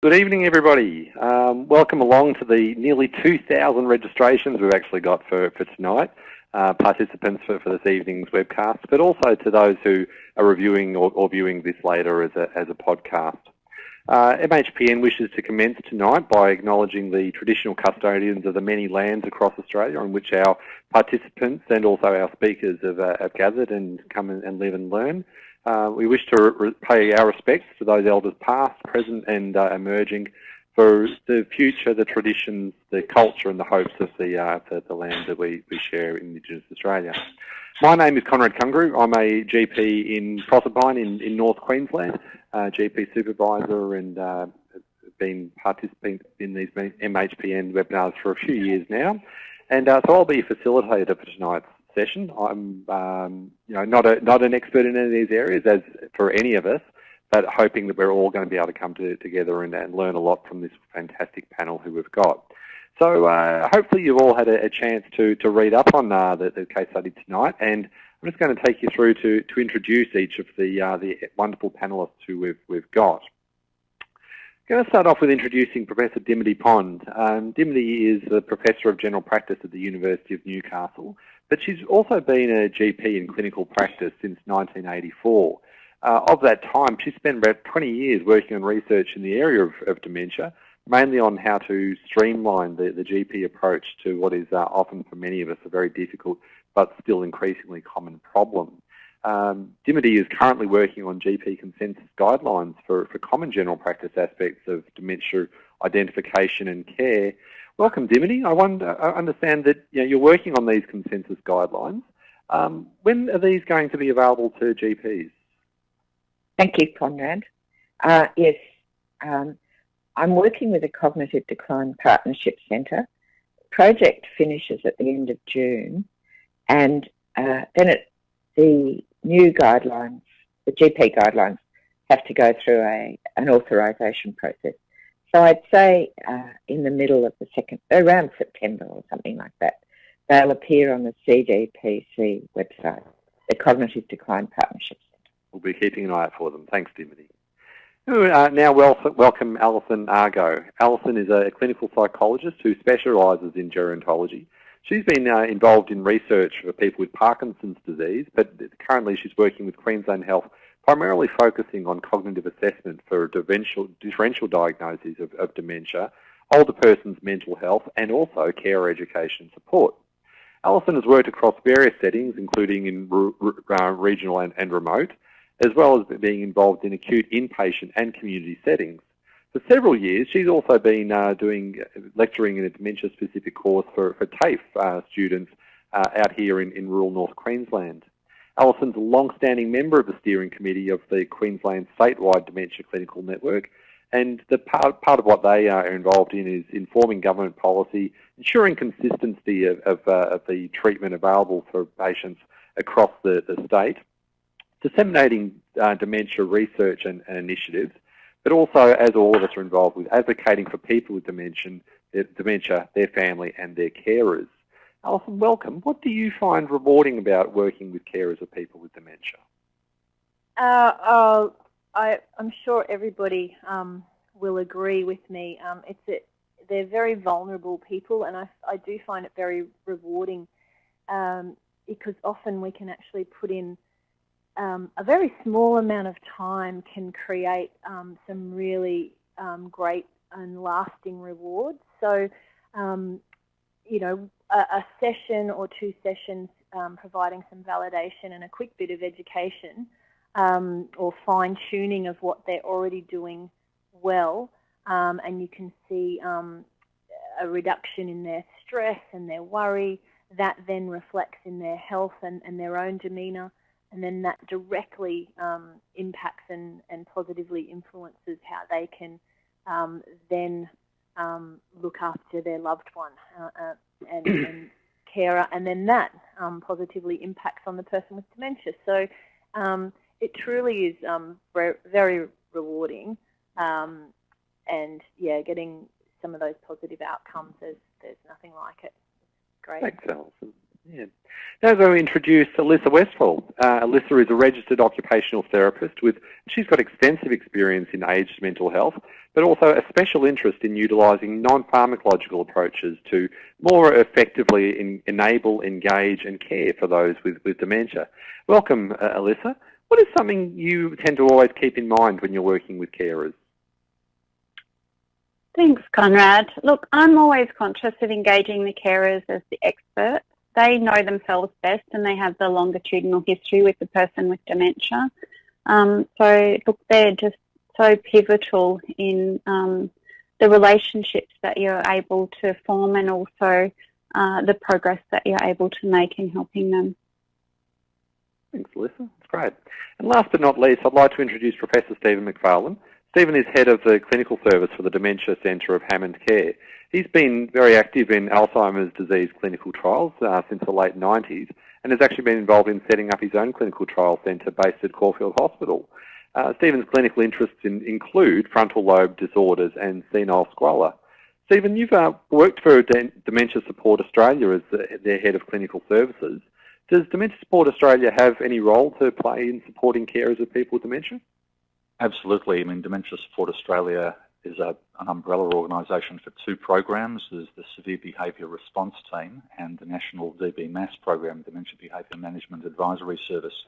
Good evening, everybody. Um, welcome along to the nearly 2,000 registrations we've actually got for, for tonight, uh, participants for, for this evening's webcast, but also to those who are reviewing or, or viewing this later as a, as a podcast. Uh, MHPN wishes to commence tonight by acknowledging the traditional custodians of the many lands across Australia on which our participants and also our speakers have, uh, have gathered and come and live and learn. Uh, we wish to pay our respects to those elders past, present and uh, emerging for the future, the traditions, the culture and the hopes of the, uh, the, the, land that we, we share in Indigenous Australia. My name is Conrad Kunguru. I'm a GP in Proserpine in, in North Queensland, GP supervisor and uh, been participating in these MHPN webinars for a few years now. And uh, so I'll be a facilitator for tonight's session. I'm um, you know, not, a, not an expert in any of these areas, as for any of us, but hoping that we're all going to be able to come to, together and, and learn a lot from this fantastic panel who we've got. So uh, hopefully you've all had a, a, chance to, to read up on uh, the, the, case study tonight, and I'm just going to take you through to, to introduce each of the, uh, the wonderful panelists who we've, we've got. I'm going to start off with introducing Professor Dimity Pond. Um, Dimity is a Professor of General Practice at the University of Newcastle, but she's also been a GP in clinical practice since 1984. Uh, of that time, she spent about 20 years working on research in the area of, of dementia, mainly on how to streamline the, the GP approach to what is uh, often for many of us a very difficult but still increasingly common problem. Um, Dimity is currently working on GP consensus guidelines for, for common general practice aspects of dementia identification and care, Welcome, Dimity. I, wonder, I understand that you know, you're working on these consensus guidelines. Um, when are these going to be available to GPs? Thank you, Conrad. Uh, yes, um, I'm working with the Cognitive Decline Partnership Centre. Project finishes at the end of June, and uh, then it, the new guidelines, the GP guidelines, have to go through a, an authorisation process. So I'd say uh, in the middle of the second, around September or something like that, they'll appear on the CDPC website, the Cognitive Decline Partnership. We'll be keeping an eye out for them. Thanks, Dimity. Uh, now welcome Alison Argo. Alison is a clinical psychologist who specialises in gerontology. She's been uh, involved in research for people with Parkinson's disease, but currently she's working with Queensland Health primarily focusing on cognitive assessment for differential, differential diagnoses of, of dementia, older person's mental health, and also care education support. Alison has worked across various settings, including in uh, regional and, and, remote, as well as being involved in acute inpatient and community settings. For several years, she's also been uh, doing lecturing in a dementia-specific course for, for TAFE uh, students uh, out here in, in rural North Queensland. Alison's a long-standing member of the steering committee of the Queensland statewide dementia clinical network, and the part, part of what they are involved in is informing government policy, ensuring consistency of, of, uh, of the treatment available for patients across the, the state, disseminating uh, dementia research and, and, initiatives, but also, as all of us are involved with, advocating for people with dementia, dementia, their family and their carers. Alison, welcome. What do you find rewarding about working with carers of people with dementia? Uh, uh, I, am sure everybody um, will agree with me. Um, it's a, they're very vulnerable people, and I, I do find it very rewarding um, because often we can actually put in um, a very small amount of time can create um, some really um, great and lasting rewards. So, you know, a, a session or two sessions um, providing some validation and a quick bit of education um, or fine-tuning of what they're already doing well, um, and you can see um, a reduction in their stress and their worry. That then reflects in their health and, and their own demeanour, and then that directly um, impacts and, and positively influences how they can um, then look after their loved one. Uh, uh, and, and carer, and then that um, positively impacts on the person with dementia. So um, it truly is um, very rewarding, um, and yeah, getting some of those positive outcomes, there's, there's nothing like it. Great. Thanks, Alison. Yeah. Now I'm going to introduce Alyssa Westfall. Uh, Alyssa is a registered occupational therapist with, she's got extensive experience in aged mental health, but also a special interest in utilising non-pharmacological approaches to more effectively in, enable, engage and care for those with, with dementia. Welcome, uh, Alyssa. What is something you tend to always keep in mind when you're working with carers? Thanks, Conrad. Look, I'm always conscious of engaging the carers as the expert. They know themselves best and they have the longitudinal history with the person with dementia. Um, so, look, they're just so pivotal in um, the relationships that you're able to form and also uh, the progress that you're able to make in helping them. Thanks, Alyssa. That's great. And last but not least, I'd like to introduce Professor Stephen Macfarlane. Stephen is head of the clinical service for the Dementia Centre of Hammond Care. He's been very active in Alzheimer's disease clinical trials uh, since the late 90s and has actually been involved in setting up his own clinical trial centre based at Caulfield Hospital. Uh, Stephen's clinical interests in, include frontal lobe disorders and senile squalor. Stephen, you've uh, worked for Dementia Support Australia as the, their head of clinical services. Does Dementia Support Australia have any role to play in supporting carers of people with dementia? Absolutely. I mean, Dementia Support Australia is a, an umbrella organisation for two programs. There's the Severe Behaviour Response Team and the National DB-MAS program, Dementia Behaviour Management Advisory Service.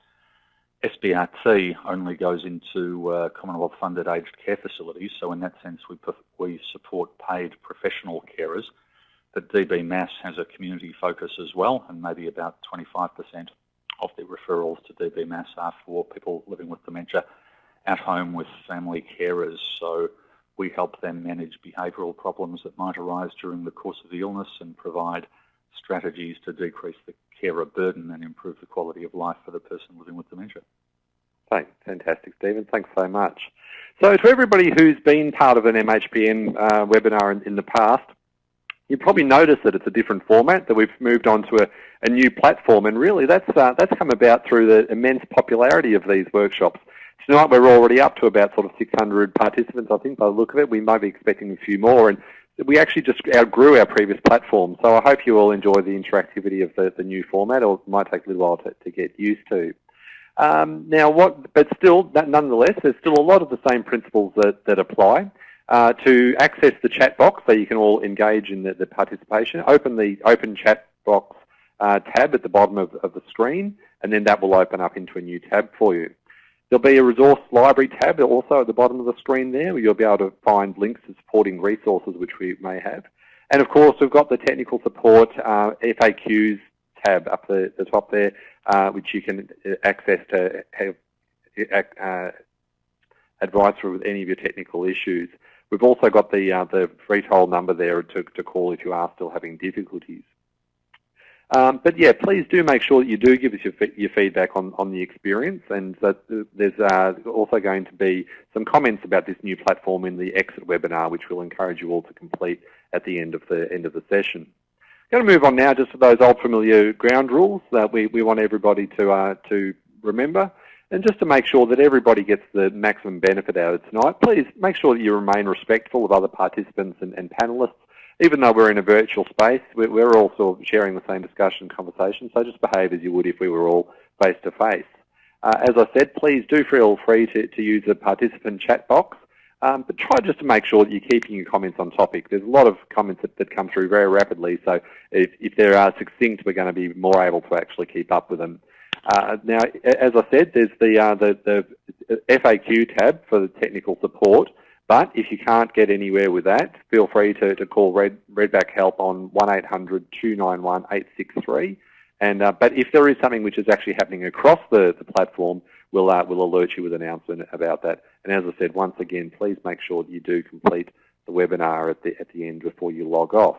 SBRT only goes into uh, Commonwealth-funded aged care facilities, so in that sense we, we support paid professional carers but DBMAS has a community focus as well, and maybe about 25% of the referrals to DBMAS are for people living with dementia at home with family carers. So we help them manage behavioural problems that might arise during the course of the illness and provide strategies to decrease the carer burden and improve the quality of life for the person living with dementia. Thanks. Fantastic, Stephen. Thanks so much. So to everybody who's been part of an MHPN uh, webinar in, in the past, you probably notice that it's a different format, that we've moved on to a, a new platform, and really that's, uh, that's come about through the immense popularity of these workshops. Tonight we're already up to about sort of 600 participants, I think, by the look of it. We might be expecting a few more, and we actually just outgrew our previous platform. So I hope you all enjoy the interactivity of the, the new format, or it might take a little while to, to get used to. Um, now, what, but still, nonetheless, there's still a lot of the same principles that, that apply. Uh, to access the chat box so you can all engage in the, the participation, open the open chat box uh, tab at the bottom of, of, the screen and then that will open up into a new tab for you. There'll be a resource library tab also at the bottom of the screen there where you'll be able to find links to supporting resources which we may have. And of course we've got the technical support uh, FAQs tab up the, the top there uh, which you can uh, access to have uh, advice with any of your technical issues. We've also got the, uh, the free toll number there to, to call if you are still having difficulties. Um, but yeah, please do make sure that you do give us your, your feedback on, on the experience and that there's uh, also going to be some comments about this new platform in the exit webinar which we'll encourage you all to complete at the end of the end of the session. I'm going to move on now just to those old familiar ground rules that we, we want everybody to, uh, to remember. And just to make sure that everybody gets the maximum benefit out of tonight, please make sure that you remain respectful of other participants and, and panellists. Even though we're in a virtual space, we're, all sort of sharing the same discussion and conversation, so just behave as you would if we were all face-to-face. Uh, as I said, please do feel free to, to use the participant chat box, um, but try just to make sure that you're keeping your comments on topic. There's a lot of comments that, that come through very rapidly, so if, if they are succinct, we're going to be more able to actually keep up with them. Uh, now, as I said, there's the, uh, the, the FAQ tab for the technical support, but if you can't get anywhere with that, feel free to, to call Red, Redback Help on 1-800-291-863. And, uh, but if there is something which is actually happening across the, the platform, we'll, uh, we'll alert you with an announcement about that. And as I said, once again, please make sure that you do complete the webinar at the, at the end before you log off.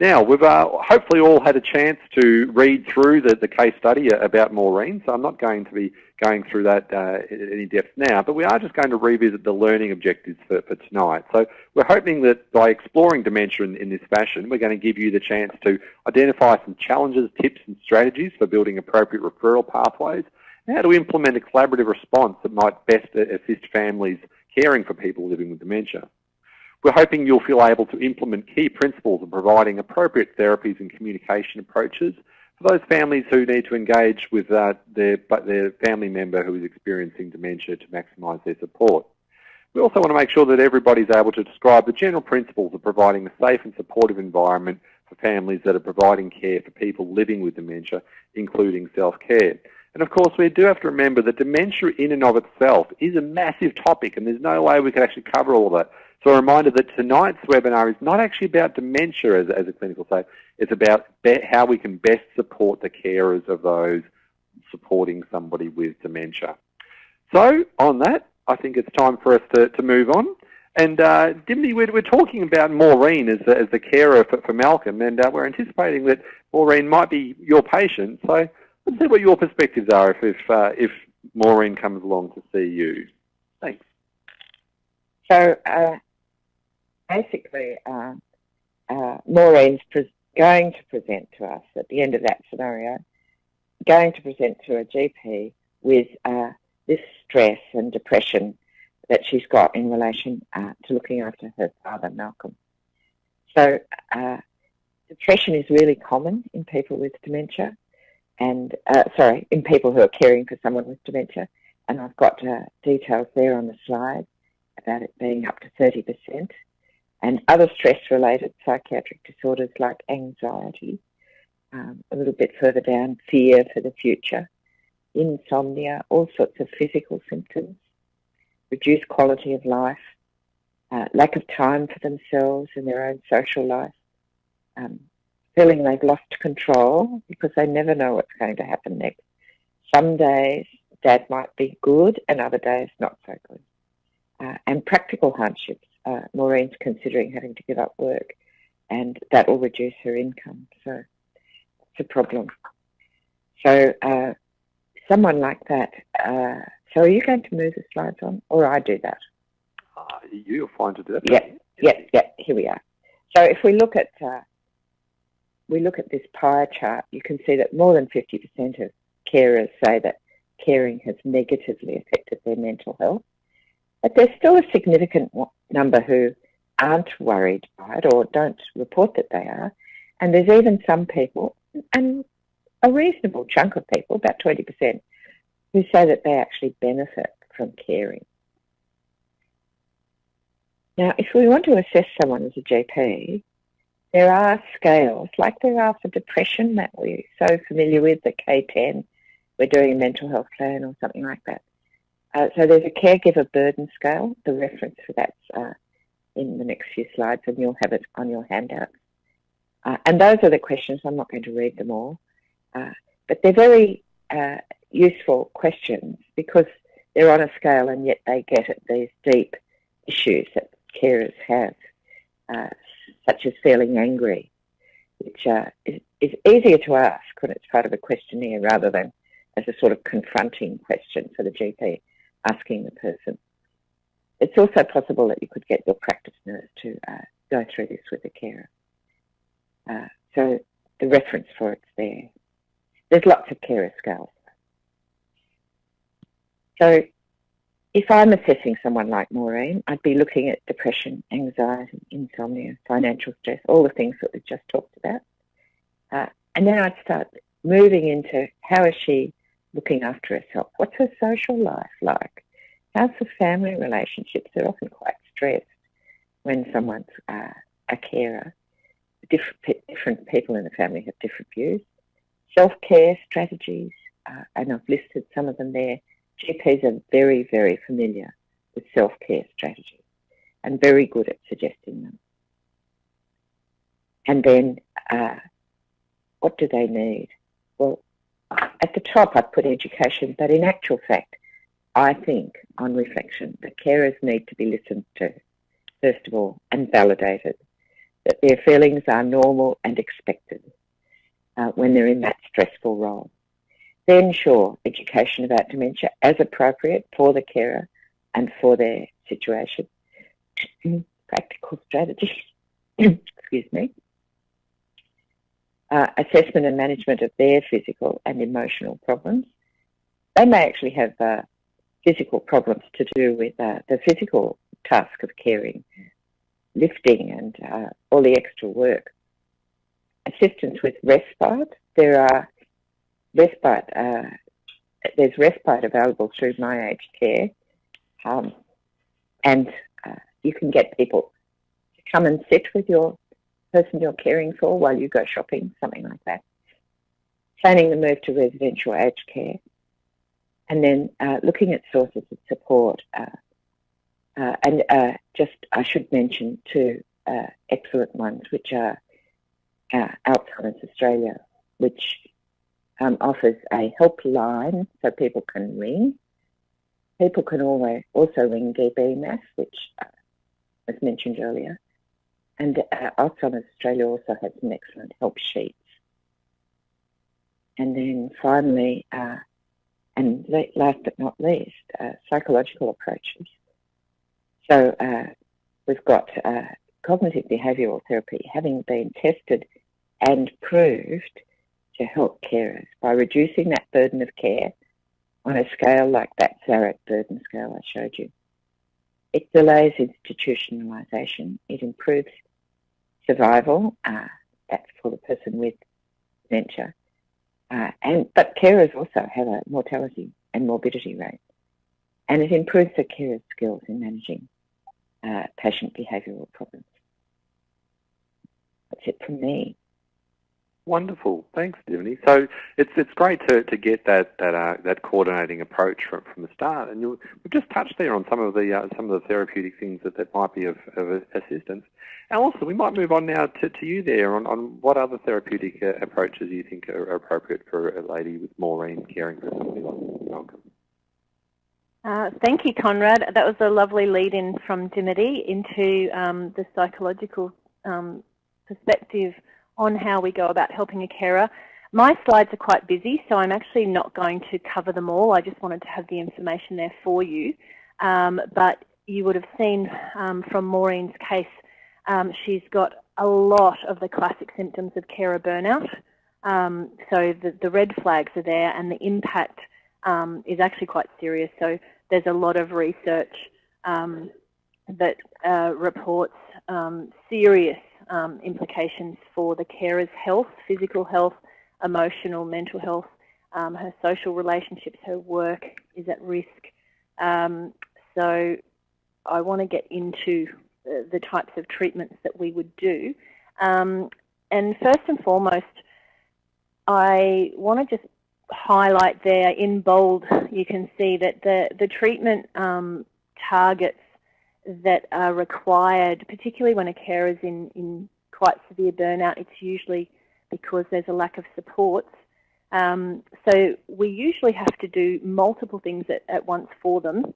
Now, we've uh, hopefully all had a chance to read through the, the case study about Maureen, so I'm not going to be going through that uh, in any depth now, but we are just going to revisit the learning objectives for, for tonight. So we're hoping that by exploring dementia in, in this fashion, we're going to give you the chance to identify some challenges, tips and strategies for building appropriate referral pathways, and how to implement a collaborative response that might best assist families caring for people living with dementia. We're hoping you'll feel able to implement key principles of providing appropriate therapies and communication approaches for those families who need to engage with uh, their, their family member who is experiencing dementia to maximise their support. We also want to make sure that everybody's able to describe the general principles of providing a safe and supportive environment for families that are providing care for people living with dementia, including self-care. And of course, we do have to remember that dementia in and of itself is a massive topic, and there's no way we can actually cover all of that. So a reminder that tonight's webinar is not actually about dementia as, as a clinical say, it's about how we can best support the carers of those supporting somebody with dementia. So on that, I think it's time for us to, to move on. And uh, Dimity, we're, we're talking about Maureen as, as the carer for, for Malcolm, and uh, we're anticipating that Maureen might be your patient. So let's see what your perspectives are if if, uh, if Maureen comes along to see you. Thanks. So uh, basically, uh, uh, Maureen's going to present to us at the end of that scenario, going to present to a GP with uh, this stress and depression that she's got in relation uh, to looking after her father, Malcolm. So uh, depression is really common in people with dementia and, uh, sorry, in people who are caring for someone with dementia. And I've got details there on the slide about it being up to 30%. And other stress-related psychiatric disorders like anxiety, um, a little bit further down, fear for the future, insomnia, all sorts of physical symptoms, reduced quality of life, uh, lack of time for themselves and their own social life, um, feeling they've lost control because they never know what's going to happen next. Some days dad might be good and other days not so good. Uh, and practical hardships. Uh, Maureen's considering having to give up work and that will reduce her income. So it's a problem. So uh, someone like that, uh, so are you going to move the slides on or I do that? Uh, you're fine to do that. Yeah, yeah, yeah, here we are. So if we look at uh, we look at this pie chart, you can see that more than 50% of carers say that caring has negatively affected their mental health. But there's still a significant number who aren't worried by it or don't report that they are. And there's even some people, and a reasonable chunk of people, about 20%, who say that they actually benefit from caring. Now, if we want to assess someone as a GP, there are scales, like there are for depression that we're so familiar with, the K10, we're doing a mental health plan or something like that. Uh, so there's a caregiver burden scale. The reference for that's uh, in the next few slides, and you'll have it on your handout. Uh, and those are the questions. I'm not going to read them all, uh, but they're very uh, useful questions because they're on a scale, and yet they get at these deep issues that carers have, uh, such as feeling angry, which is, is easier to ask when it's part of a questionnaire rather than as a sort of confronting question for the GP asking the person. It's also possible that you could get your practice nurse to uh, go through this with a carer. Uh, so the reference for it's there. There's lots of carer scales. So if I'm assessing someone like Maureen, I'd be looking at depression, anxiety, insomnia, financial stress, all the things that we've just talked about. Uh, and then I'd start moving into how is she looking after herself. What's her social life like? How's her family relationships? They're often quite stressed when someone's uh, a carer. Different, different people in the family have different views. Self-care strategies, uh, and I've listed some of them there. GPs are very, very familiar with self-care strategies and very good at suggesting them. And then, uh, what do they need? Well, at the top I put education, but in actual fact, I think on reflection that carers need to be listened to, first of all, and validated, that their feelings are normal and expected uh, when they're in that stressful role. Then, sure, education about dementia as appropriate for the carer and for their situation. Practical strategies, excuse me, uh, assessment and management of their physical and emotional problems. They may actually have uh, physical problems to do with uh, the physical task of caring, lifting and uh, all the extra work. Assistance with respite. There are respite, uh, there's respite available through My Aged Care. Um, and uh, you can get people to come and sit with your person you're caring for while you go shopping, something like that. Planning the move to residential aged care, and then uh, looking at sources of support. Uh, uh, and uh, just, I should mention two uh, excellent ones, which are uh, Alzheimer's Australia, which um, offers a helpline so people can ring. People can always also ring DBMAS, which was mentioned earlier. And uh, Australia also has some excellent help sheets. And then finally, uh, and last but not least, uh, psychological approaches. So uh, we've got uh, cognitive behavioural therapy having been tested and proved to help carers by reducing that burden of care on a scale like that Zarit burden scale I showed you. It delays institutionalisation. It improves survival. Uh, that's for the person with dementia. Uh, and but carers also have a mortality and morbidity rate, and it improves the carer's skills in managing uh, patient behavioural problems. That's it from me. Wonderful, thanks, Dimity. So it's it's great to, to get that that uh, that coordinating approach from, from the start, and we've just touched there on some of the uh, some of the therapeutic things that, that might be of, of assistance. And also, we might move on now to, to you there on, on what other therapeutic uh, approaches you think are appropriate for a lady with Maureen caring for somebody like Malcolm. Uh, thank you, Conrad. That was a lovely lead-in from Dimity into um, the psychological um, perspective on how we go about helping a carer. My slides are quite busy, so I'm actually not going to cover them all. I just wanted to have the information there for you. Um, but you would have seen um, from Maureen's case, um, she's got a lot of the classic symptoms of carer burnout. Um, so the, the, red flags are there and the impact um, is actually quite serious. So there's a lot of research um, that uh, reports serious um, implications for the carer's health, physical health, emotional, mental health, um, her social relationships, her work is at risk. Um, so I want to get into the, the, types of treatments that we would do. Um, and first and foremost, I want to just highlight there in bold, you can see that the, the treatment um, targets that are required, particularly when a carer is in, in quite severe burnout, it's usually because there's a lack of supports. Um, so we usually have to do multiple things at, at once for them.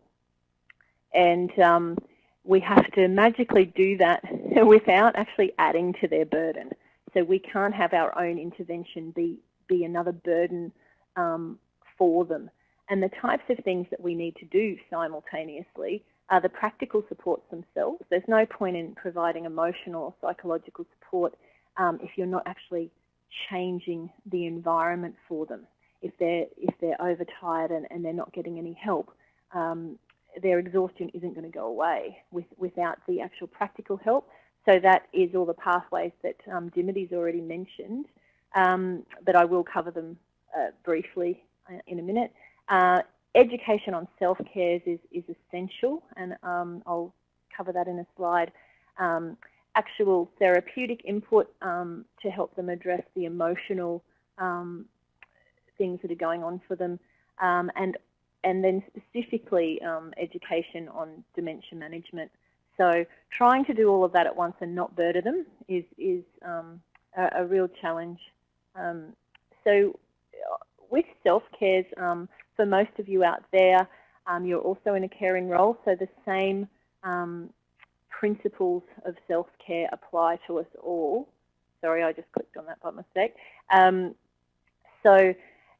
And um, we have to magically do that without actually adding to their burden. So we can't have our own intervention be, be another burden um, for them. And the types of things that we need to do simultaneously are the practical supports themselves. There's no point in providing emotional or psychological support um, if you're not actually changing the environment for them. If they're if they're overtired and, and they're not getting any help, um, their exhaustion isn't going to go away with, without the actual practical help. So that is all the pathways that um, Dimity's already mentioned, um, but I will cover them uh, briefly uh, in a minute. Uh, education on self-care is, is essential, and um, I'll cover that in a slide. Um, actual therapeutic input um, to help them address the emotional um, things that are going on for them, um, and and then specifically um, education on dementia management. So trying to do all of that at once and not burden them is is a, a, real challenge. so with self-cares, um, for most of you out there, um, you're also in a caring role, so the same um, principles of self-care apply to us all. Sorry, I just clicked on that by mistake. Um, so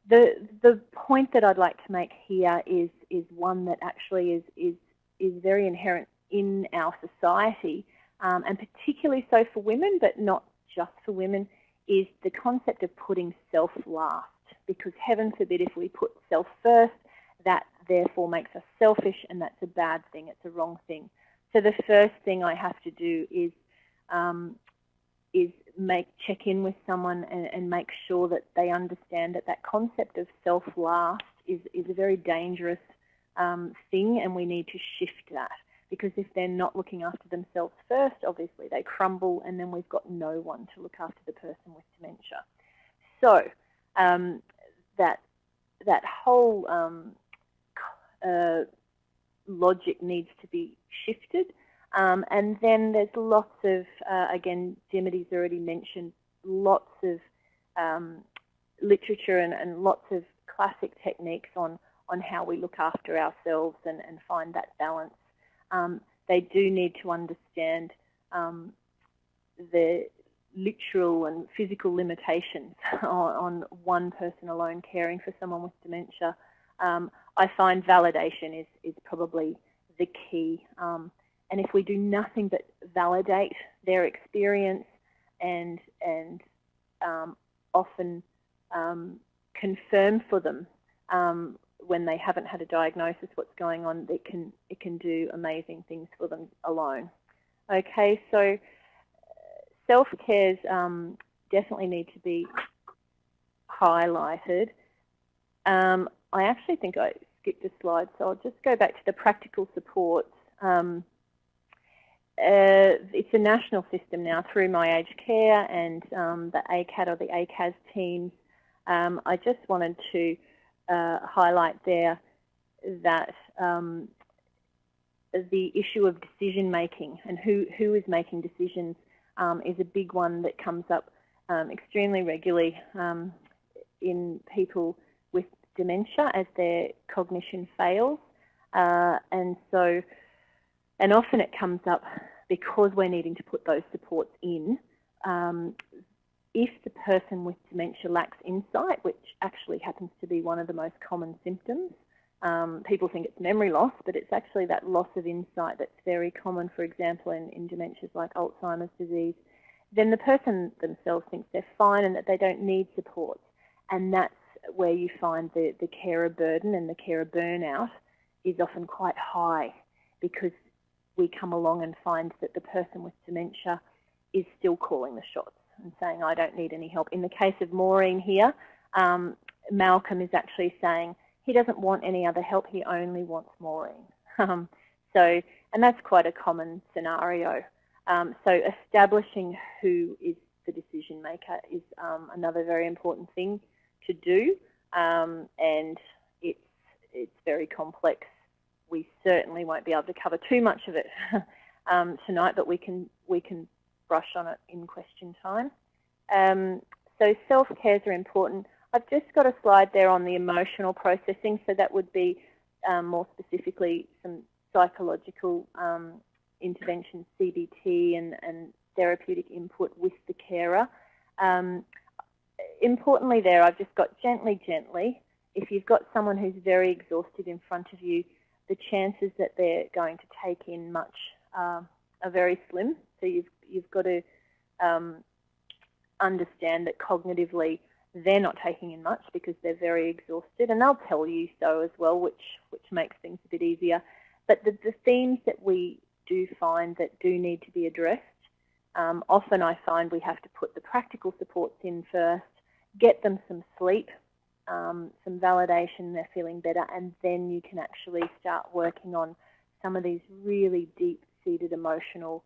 the the point that I'd like to make here is is one that actually is is is very inherent in our society, um, and particularly so for women, but not just for women, is the concept of putting self last because heaven forbid if we put self first, that therefore makes us selfish and that's a bad thing, it's a wrong thing. So the first thing I have to do is um, is make check in with someone and, and, make sure that they understand that that concept of self last is, is a very dangerous um, thing and we need to shift that. because if they're not looking after themselves first, obviously they crumble and then we've got no one to look after the person with dementia. So um, that, that whole um, uh, logic needs to be shifted. Um, and then there's lots of, uh, again, Dimity's already mentioned, lots of um, literature and, and, lots of classic techniques on, on how we look after ourselves and, and find that balance. Um, they do need to understand um, the literal and physical limitations on, on, one person alone caring for someone with dementia. Um, I find validation is, is probably the key. Um, and if we do nothing but validate their experience and, and um, often um, confirm for them um, when they haven't had a diagnosis what's going on, it can, it can do amazing things for them alone. Okay, so self-cares um, definitely need to be highlighted. Um, I actually think I skipped a slide, so I'll just go back to the practical supports. Um, uh, it's a national system now through My Aged Care and um, the ACAT or the ACAS teams. Um, I just wanted to uh, highlight there that um, the issue of decision making and who, who is making decisions um, is a big one that comes up um, extremely regularly um, in people with dementia as their cognition fails. Uh, and so, and often it comes up because we're needing to put those supports in. Um, if the person with dementia lacks insight, which actually happens to be one of the most common symptoms, um, people think it's memory loss, but it's actually that loss of insight that's very common, for example, in, in dementias like Alzheimer's disease. Then the person themselves thinks they're fine and that they don't need support. And that's where you find the, the carer burden and the carer burnout is often quite high because we come along and find that the person with dementia is still calling the shots and saying, I don't need any help. In the case of Maureen here, um, Malcolm is actually saying, he doesn't want any other help, he only wants Maureen. Um, so, and that's quite a common scenario. Um, so establishing who is the decision maker is um, another very important thing to do, um, and it's it's very complex. We certainly won't be able to cover too much of it um, tonight, but we can we can brush on it in question time. Um, so self cares are important. I've just got a slide there on the emotional processing, so that would be um, more specifically some psychological um, interventions, CBT and, and, therapeutic input with the carer. Um, importantly there, I've just got gently, gently. If you've got someone who's very exhausted in front of you, the chances that they're going to take in much uh, are very slim. So you've, you've got to um, understand that cognitively they're not taking in much because they're very exhausted and they'll tell you so as well, which, which makes things a bit easier. But the, the themes that we do find that do need to be addressed, um, often I find we have to put the practical supports in first, get them some sleep, um, some validation, they're feeling better, and then you can actually start working on some of these really deep-seated emotional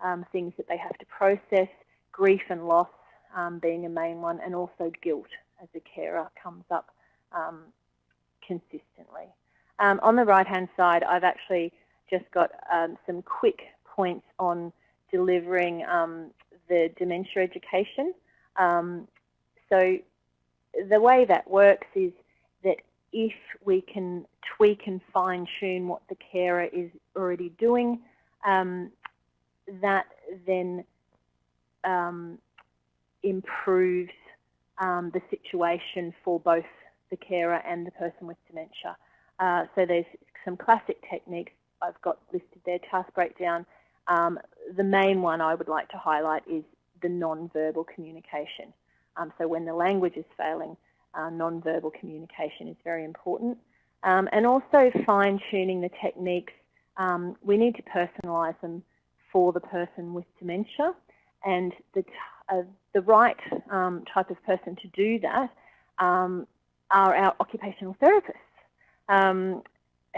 um, things that they have to process, grief and loss, um, being a main one, and also guilt as a carer comes up um, consistently. Um, on the right-hand side, I've actually just got um, some quick points on delivering um, the dementia education. Um, so the way that works is that if we can tweak and fine-tune what the carer is already doing, that then um, improves um, the situation for both the carer and the person with dementia. Uh, so there's some classic techniques I've got listed there, task breakdown. Um, the main one I would like to highlight is the non-verbal communication. Um, so when the language is failing, uh, non-verbal communication is very important. Um, and also fine-tuning the techniques. Um, we need to personalise them for the person with dementia and the, the right um, type of person to do that um, are our occupational therapists um,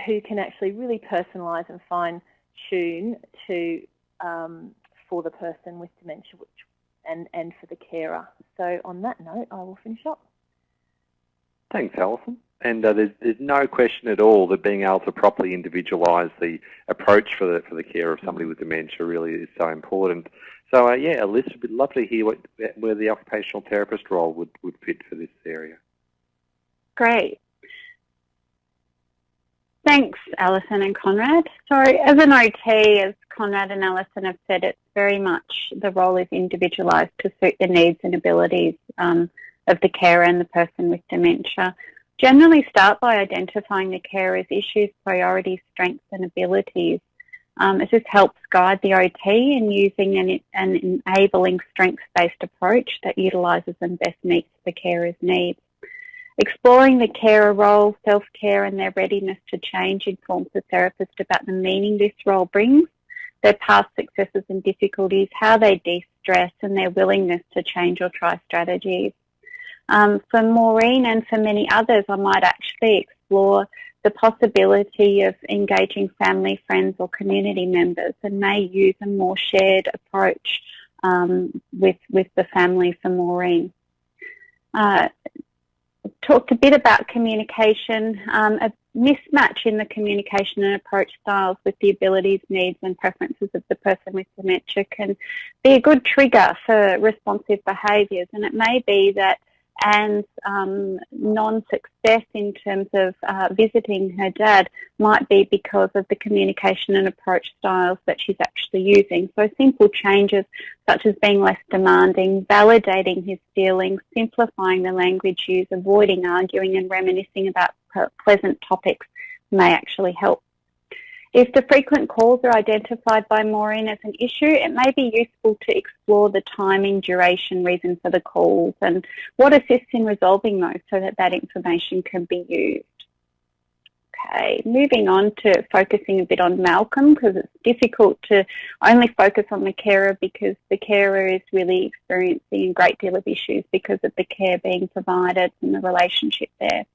who can actually really personalise and fine tune to for the person with dementia which, and, and for the carer. So on that note, I will finish up. Thanks, Alison. And uh, there's, there's no question at all that being able to properly individualise the approach for the, for the care of somebody with dementia really is so important. So uh, yeah, Alyssa, would love to hear what, where the occupational therapist role would, would fit for this area. Great. Thanks, Alison and Conrad. So as an OT, as Conrad and Alison have said, it's very much the role is individualised to suit the needs and abilities um, of the carer and the person with dementia. Generally start by identifying the carer's issues, priorities, strengths and abilities. Um, it just helps guide the OT in using an, an enabling strengths-based approach that utilises and best meets the carer's needs. Exploring the carer role, self-care and their readiness to change informs the therapist about the meaning this role brings, their past successes and difficulties, how they de-stress and their willingness to change or try strategies. Um, for Maureen and for many others, I might actually explore the possibility of engaging family, friends or community members and may use a more shared approach um, with, with the family for Maureen. Uh, talked a bit about communication, um, a mismatch in the communication and approach styles with the abilities, needs and preferences of the person with dementia can be a good trigger for responsive behaviours and it may be that and um, non-success in terms of uh, visiting her dad might be because of the communication and approach styles that she's actually using. So simple changes such as being less demanding, validating his feelings, simplifying the language used, avoiding arguing and reminiscing about pleasant topics may actually help if the frequent calls are identified by Maureen as an issue, it may be useful to explore the timing, duration, reason for the calls and what assists in resolving those so that that information can be used. Okay, moving on to focusing a bit on Malcolm because it's difficult to only focus on the carer because the carer is really experiencing a great deal of issues because of the care being provided and the relationship there.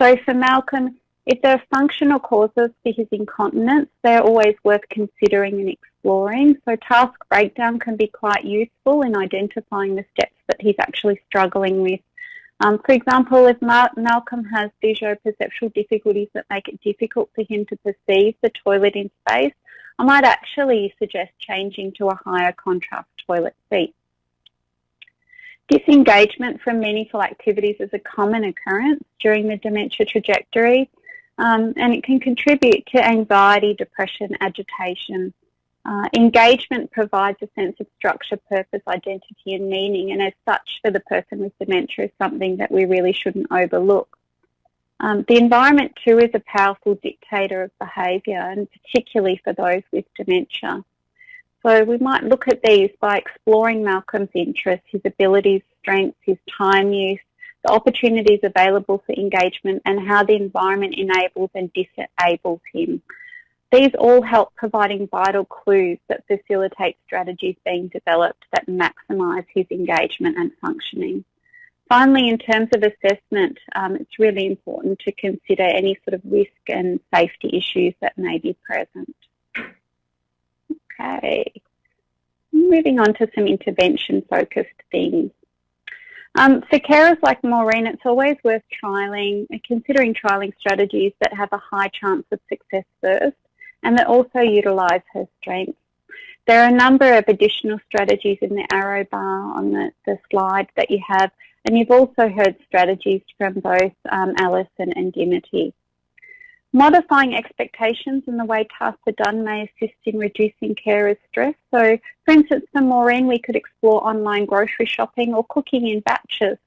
So for Malcolm, if there are functional causes for his incontinence, they're always worth considering and exploring. So task breakdown can be quite useful in identifying the steps that he's actually struggling with. Um, for example, if Malcolm has visuoperceptual difficulties that make it difficult for him to perceive the toilet in space, I might actually suggest changing to a higher contrast toilet seat. Disengagement from meaningful activities is a common occurrence during the dementia trajectory um, and it can contribute to anxiety, depression, agitation. Uh, engagement provides a sense of structure, purpose, identity and meaning and as such for the person with dementia is something that we really shouldn't overlook. Um, the environment too is a powerful dictator of behaviour and particularly for those with dementia. So we might look at these by exploring Malcolm's interests, his abilities, strengths, his time use, the opportunities available for engagement and how the environment enables and disables him. These all help providing vital clues that facilitate strategies being developed that maximise his engagement and functioning. Finally, in terms of assessment, um, it's really important to consider any sort of risk and safety issues that may be present. Okay, moving on to some intervention-focused things. Um, for carers like Maureen, it's always worth trialling, considering trialling strategies that have a high chance of success first and that also utilise her strengths. There are a number of additional strategies in the arrow bar on the, the slide that you have, and you've also heard strategies from both um, Alison and Dimity. Modifying expectations and the way tasks are done may assist in reducing carers' stress. So, for instance, for Maureen, we could explore online grocery shopping or cooking in batches.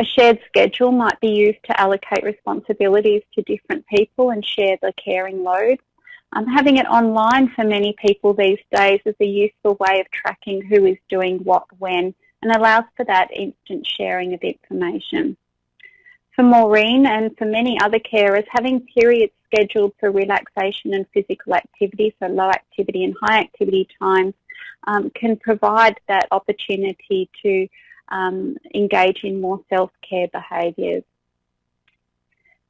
A shared schedule might be used to allocate responsibilities to different people and share the caring load. Um, having it online for many people these days is a useful way of tracking who is doing what when and allows for that instant sharing of information. For Maureen and for many other carers, having periods scheduled for relaxation and physical activity, so low activity and high activity times, um, can provide that opportunity to um, engage in more self-care behaviours.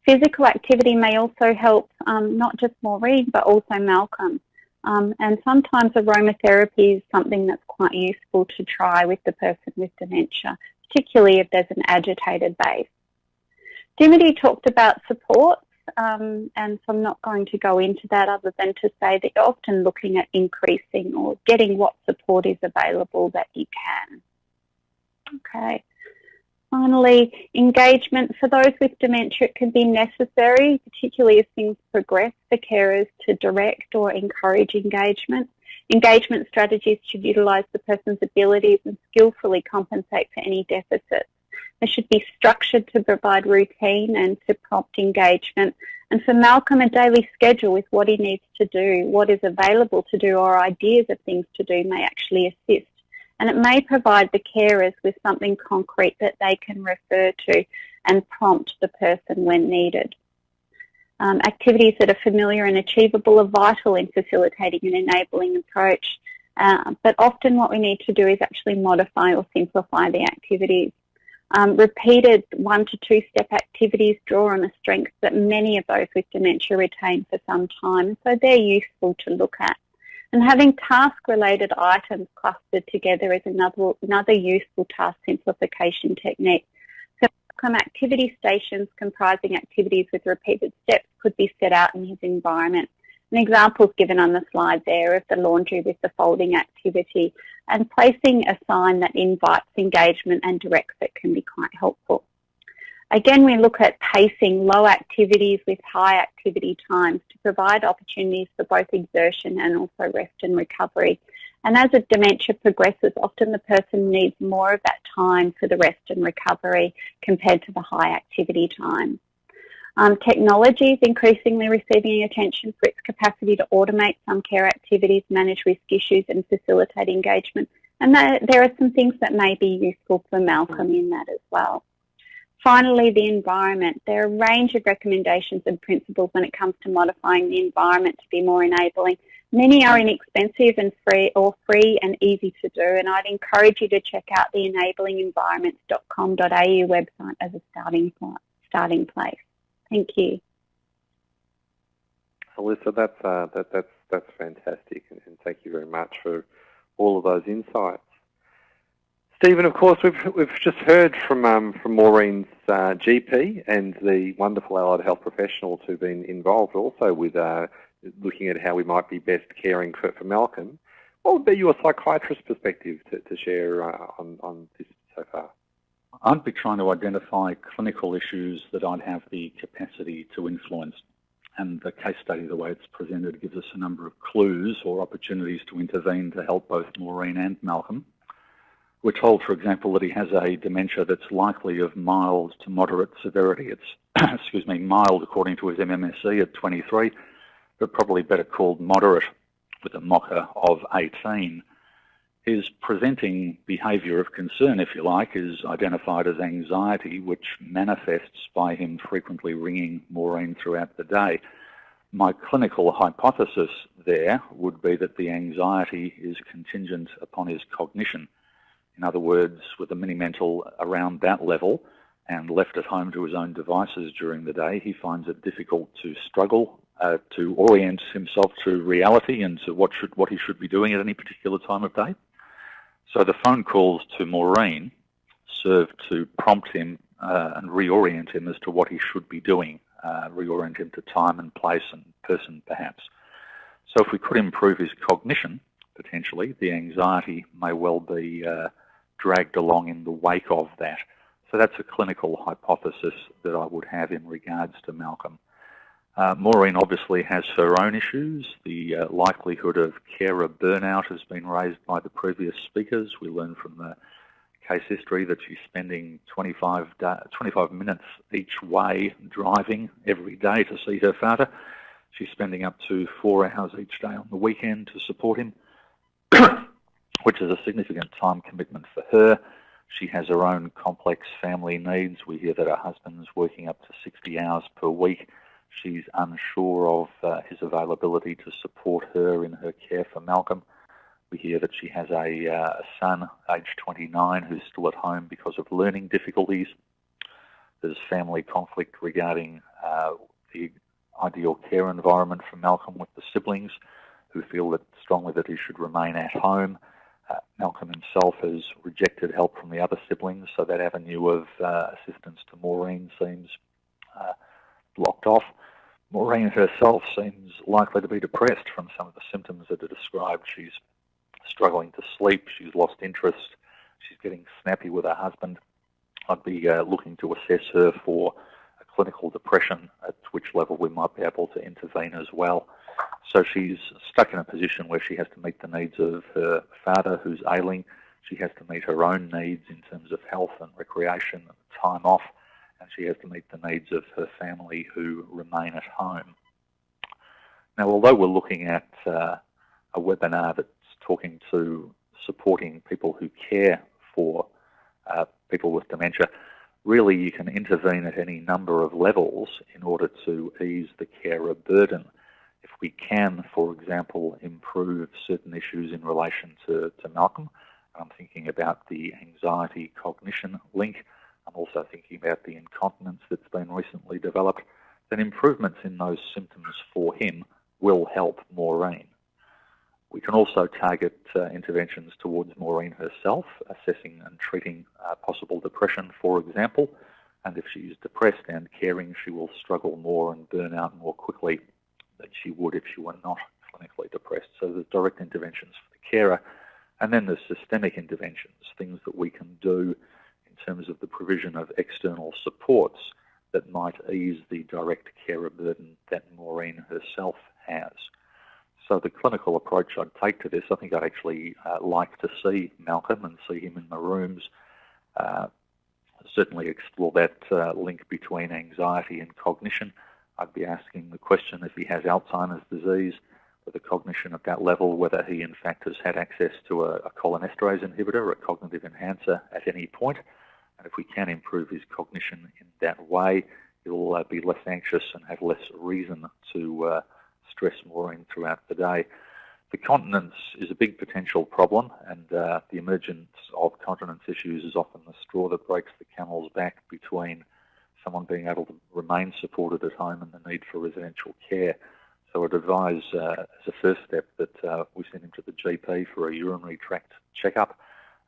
Physical activity may also help um, not just Maureen but also Malcolm. Um, and sometimes aromatherapy is something that's quite useful to try with the person with dementia, particularly if there's an agitated base. Dimity talked about supports, um, and so I'm not going to go into that other than to say that you're often looking at increasing or getting what support is available that you can. Okay. Finally, engagement for those with dementia it can be necessary, particularly as things progress for carers to direct or encourage engagement. Engagement strategies should utilise the person's abilities and skillfully compensate for any deficits. They should be structured to provide routine and to prompt engagement. And for Malcolm, a daily schedule with what he needs to do, what is available to do, or ideas of things to do may actually assist and it may provide the carers with something concrete that they can refer to and prompt the person when needed. Um, activities that are familiar and achievable are vital in facilitating an enabling approach, uh, but often what we need to do is actually modify or simplify the activities. Um, repeated one to two step activities draw on the strengths that many of those with dementia retain for some time, so they're useful to look at. And having task-related items clustered together is another, another useful task simplification technique. So activity stations comprising activities with repeated steps could be set out in his environment. An example is given on the slide there of the laundry with the folding activity and placing a sign that invites engagement and directs it can be quite helpful. Again, we look at pacing low activities with high activity times to provide opportunities for both exertion and also rest and recovery. And as a dementia progresses, often the person needs more of that time for the rest and recovery compared to the high activity time. Um, technology is increasingly receiving attention for its capacity to automate some care activities, manage risk issues and facilitate engagement. And there are some things that may be useful for Malcolm in that as well. Finally, the environment. There are a range of recommendations and principles when it comes to modifying the environment to be more enabling. Many are inexpensive and free or free and easy to do and I'd encourage you to check out the enablingenvironments.com.au website as a starting, starting place. Thank you. Alyssa, that's, uh, that, that's, that's fantastic and, and thank you very much for all of those insights. Stephen, of course, we've we've just heard from um, from Maureen's uh, GP and the wonderful allied health professionals who've been involved also with uh, looking at how we might be best caring for, for Malcolm. What would be your psychiatrist perspective to, to share uh, on, on this so far? I'd be trying to identify clinical issues that I'd have the capacity to influence. And the case study, the way it's presented, gives us a number of clues or opportunities to intervene to help both Maureen and Malcolm. We're told, for example, that he has a dementia that's likely of mild to moderate severity. It's, excuse me, mild according to his MMSE at 23, but probably better called moderate with a MoCA of 18. His presenting behaviour of concern, if you like, is identified as anxiety, which manifests by him frequently ringing Maureen throughout the day. My clinical hypothesis there would be that the anxiety is contingent upon his cognition. In other words, with a mini mental around that level and left at home to his own devices during the day, he finds it difficult to struggle uh, to orient himself to reality and to what should what he should be doing at any particular time of day. So the phone calls to Maureen serve to prompt him uh, and reorient him as to what he should be doing, uh, reorient him to time and place and person perhaps. So if we could improve his cognition, potentially, the anxiety may well be uh, dragged along in the wake of that. So that's a clinical hypothesis that I would have in regards to Malcolm. Uh, Maureen obviously has her own issues. The uh, likelihood of carer burnout has been raised by the previous speakers. We learned from the case history that she's spending 25, 25 minutes each way driving every day to see her father. She's spending up to four hours each day on the weekend to support him. which is a significant time commitment for her. She has her own complex family needs. We hear that her husband's working up to 60 hours per week. She's unsure of uh, his availability to support her in her care for Malcolm. We hear that she has a, uh, a son, aged 29, who's still at home because of learning difficulties. There's family conflict regarding uh, the ideal care environment for Malcolm with the siblings who feel that strongly that he should remain at home. Uh, Malcolm himself has rejected help from the other siblings, so that avenue of uh, assistance to Maureen seems uh, blocked off. Maureen herself seems likely to be depressed from some of the symptoms that are described. She's struggling to sleep, she's lost interest, she's getting snappy with her husband. I'd be uh, looking to assess her for a clinical depression, at which level we might be able to intervene as well. So she's stuck in a position where she has to meet the needs of her father who's ailing. She has to meet her own needs in terms of health and recreation and time off. And she has to meet the needs of her family who remain at home. Now, although we're looking at uh, a webinar that's talking to supporting people who care for uh, people with dementia, really you can intervene at any number of levels in order to ease the carer burden if we can, for example, improve certain issues in relation to, to Malcolm, I'm thinking about the anxiety cognition link. I'm also thinking about the incontinence that's been recently developed. Then improvements in those symptoms for him will help Maureen. We can also target uh, interventions towards Maureen herself, assessing and treating uh, possible depression, for example. And if she's depressed and caring, she will struggle more and burn out more quickly than she would if she were not clinically depressed. So there's direct interventions for the carer, and then there's systemic interventions, things that we can do terms of the provision of external supports that might ease the direct carer burden that Maureen herself has. So the clinical approach I'd take to this, I think I'd actually uh, like to see Malcolm and see him in the rooms. Uh, certainly explore that uh, link between anxiety and cognition. I'd be asking the question if he has Alzheimer's disease, with a cognition at that level, whether he in fact has had access to a, a cholinesterase inhibitor, or a cognitive enhancer at any point. And if we can improve his cognition in that way, he'll uh, be less anxious and have less reason to uh, stress Maureen throughout the day. The continence is a big potential problem, and uh, the emergence of continence issues is often the straw that breaks the camel's back between someone being able to remain supported at home and the need for residential care. So I'd advise uh, as a first step that uh, we send him to the GP for a urinary tract checkup.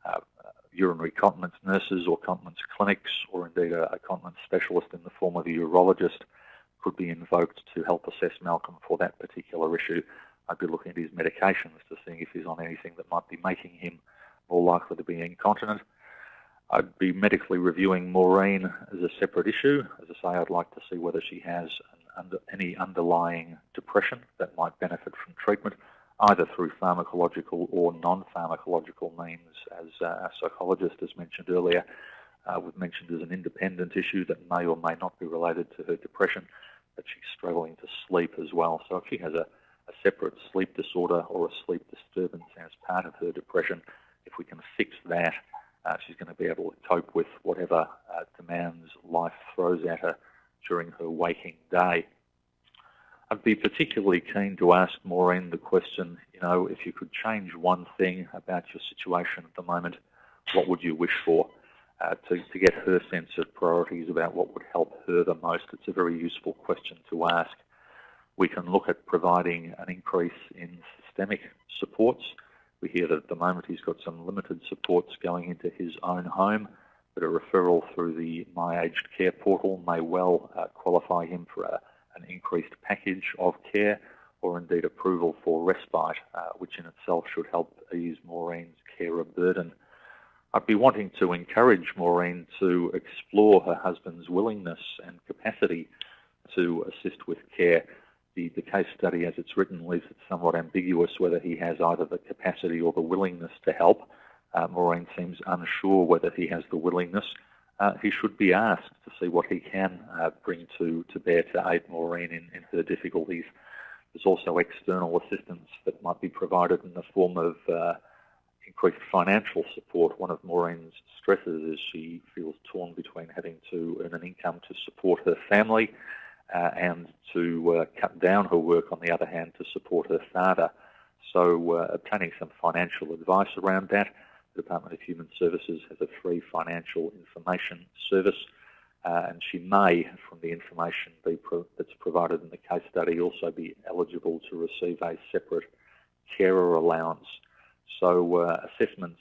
Uh, urinary continence nurses or continence clinics or indeed a, a continence specialist in the form of a urologist could be invoked to help assess Malcolm for that particular issue. I'd be looking at his medications to see if he's on anything that might be making him more likely to be incontinent. I'd be medically reviewing Maureen as a separate issue. As I say, I'd like to see whether she has under, any underlying depression that might benefit from treatment, either through pharmacological or non-pharmacological means, as uh, our psychologist has mentioned earlier. Uh, we've mentioned as an independent issue that may or may not be related to her depression, but she's struggling to sleep as well. So if she has a, a separate sleep disorder or a sleep disturbance as part of her depression, if we can fix that, uh, she's going to be able to cope with whatever uh, demands life throws at her during her waking day. I'd be particularly keen to ask Maureen the question, you know, if you could change one thing about your situation at the moment, what would you wish for? Uh, to, to get her sense of priorities about what would help her the most. It's a very useful question to ask. We can look at providing an increase in systemic supports we hear that at the moment he's got some limited supports going into his own home, but a referral through the My Aged Care portal may well uh, qualify him for a, an increased package of care or indeed approval for respite, uh, which in itself should help ease Maureen's carer burden. I'd be wanting to encourage Maureen to explore her husband's willingness and capacity to assist with care the, the case study as it's written leaves it somewhat ambiguous whether he has either the capacity or the willingness to help. Uh, Maureen seems unsure whether he has the willingness. Uh, he should be asked to see what he can uh, bring to, to bear to aid Maureen in, in her difficulties. There's also external assistance that might be provided in the form of uh, increased financial support. One of Maureen's stresses is she feels torn between having to earn an income to support her family uh, and to uh, cut down her work, on the other hand, to support her father. So uh, obtaining some financial advice around that. The Department of Human Services has a free financial information service, uh, and she may, from the information pro that's provided in the case study, also be eligible to receive a separate carer allowance. So uh, assessments